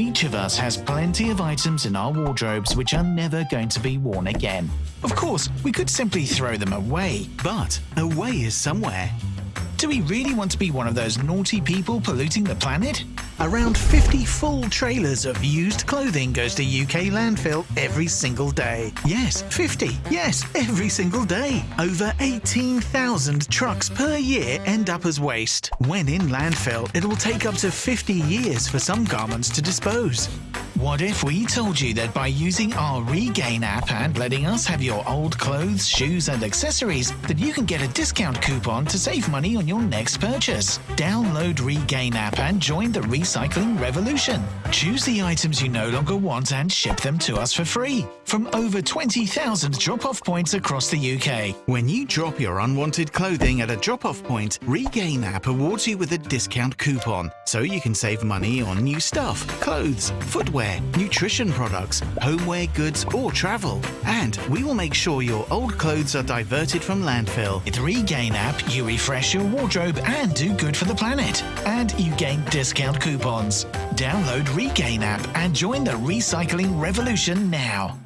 Each of us has plenty of items in our wardrobes which are never going to be worn again. Of course, we could simply throw them away, But a way is somewhere. Do we really want to be one of those naughty people polluting the planet? Around 50 full trailers of used clothing goes to UK landfill every single day. Yes, 50. Yes, every single day. Over 18,000 trucks per year end up as waste. When in landfill, it will take up to 50 years for some garments to dispose. What if we told you that by using our Regain app and letting us have your old clothes, shoes, and accessories, that you can get a discount coupon to save money on your next purchase? Download Regain app and join the recycling revolution. Choose the items you no longer want and ship them to us for free from over 20,000 drop-off points across the UK. When you drop your unwanted clothing at a drop-off point, Regain app awards you with a discount coupon, so you can save money on new stuff, clothes, footwear, nutrition products, homeware goods or travel. And we will make sure your old clothes are diverted from landfill. With Regain app, you refresh your wardrobe and do good for the planet. And you gain discount coupons. Download Regain app and join the recycling revolution now.